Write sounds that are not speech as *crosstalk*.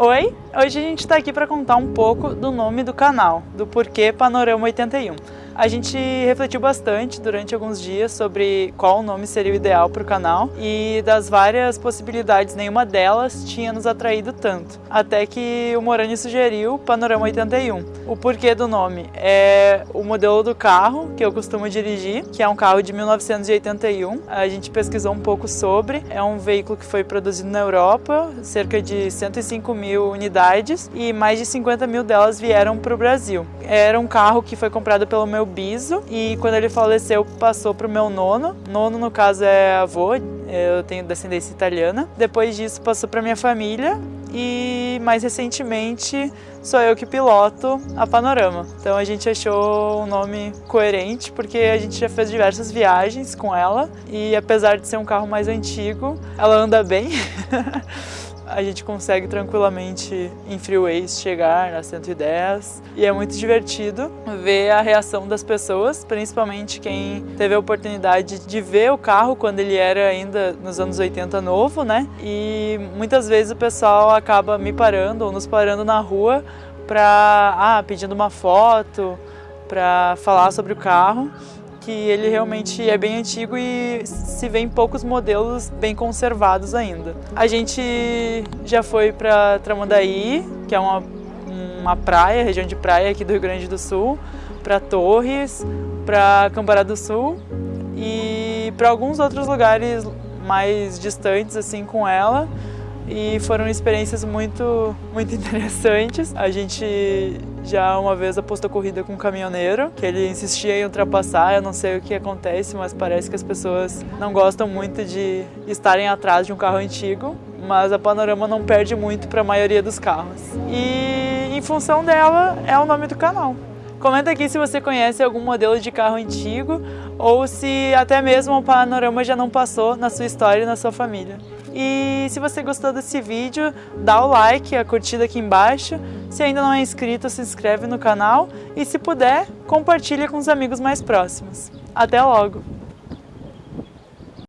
Oi, hoje a gente está aqui para contar um pouco do nome do canal, do porquê Panorama 81. A gente refletiu bastante durante alguns dias sobre qual nome seria o ideal para o canal e das várias possibilidades, nenhuma delas tinha nos atraído tanto. Até que o Morani sugeriu Panorama 81. O porquê do nome é o modelo do carro que eu costumo dirigir, que é um carro de 1981. A gente pesquisou um pouco sobre. É um veículo que foi produzido na Europa, cerca de 105 mil unidades e mais de 50 mil delas vieram para o Brasil. Era um carro que foi comprado pelo meu biso e quando ele faleceu passou para o meu nono. Nono no caso é avô, eu tenho descendência italiana. Depois disso passou para minha família e mais recentemente sou eu que piloto a Panorama. Então a gente achou um nome coerente porque a gente já fez diversas viagens com ela e apesar de ser um carro mais antigo, ela anda bem. *laughs* a gente consegue tranquilamente em freeways chegar a 110 e é muito divertido ver a reação das pessoas, principalmente quem teve a oportunidade de ver o carro quando ele era ainda nos anos 80 novo, né? E muitas vezes o pessoal acaba me parando ou nos parando na rua para ah, pedindo uma foto, para falar sobre o carro que ele realmente é bem antigo e se vê em poucos modelos bem conservados ainda. A gente já foi para Tramandaí, que é uma, uma praia, região de praia aqui do Rio Grande do Sul, para Torres, para Cambará do Sul e para alguns outros lugares mais distantes assim com ela e foram experiências muito, muito *laughs* interessantes. A gente já uma vez apostou corrida com um caminhoneiro, que ele insistia em ultrapassar, eu não sei o que acontece, mas parece que as pessoas não gostam muito de estarem atrás de um carro antigo, mas a Panorama não perde muito para a maioria dos carros. E em função dela é o nome do canal. Comenta aqui se você conhece algum modelo de carro antigo ou se até mesmo o Panorama já não passou na sua história e na sua família. E se você gostou desse vídeo, dá o like, a curtida aqui embaixo. Se ainda não é inscrito, se inscreve no canal e se puder, compartilha com os amigos mais próximos. Até logo!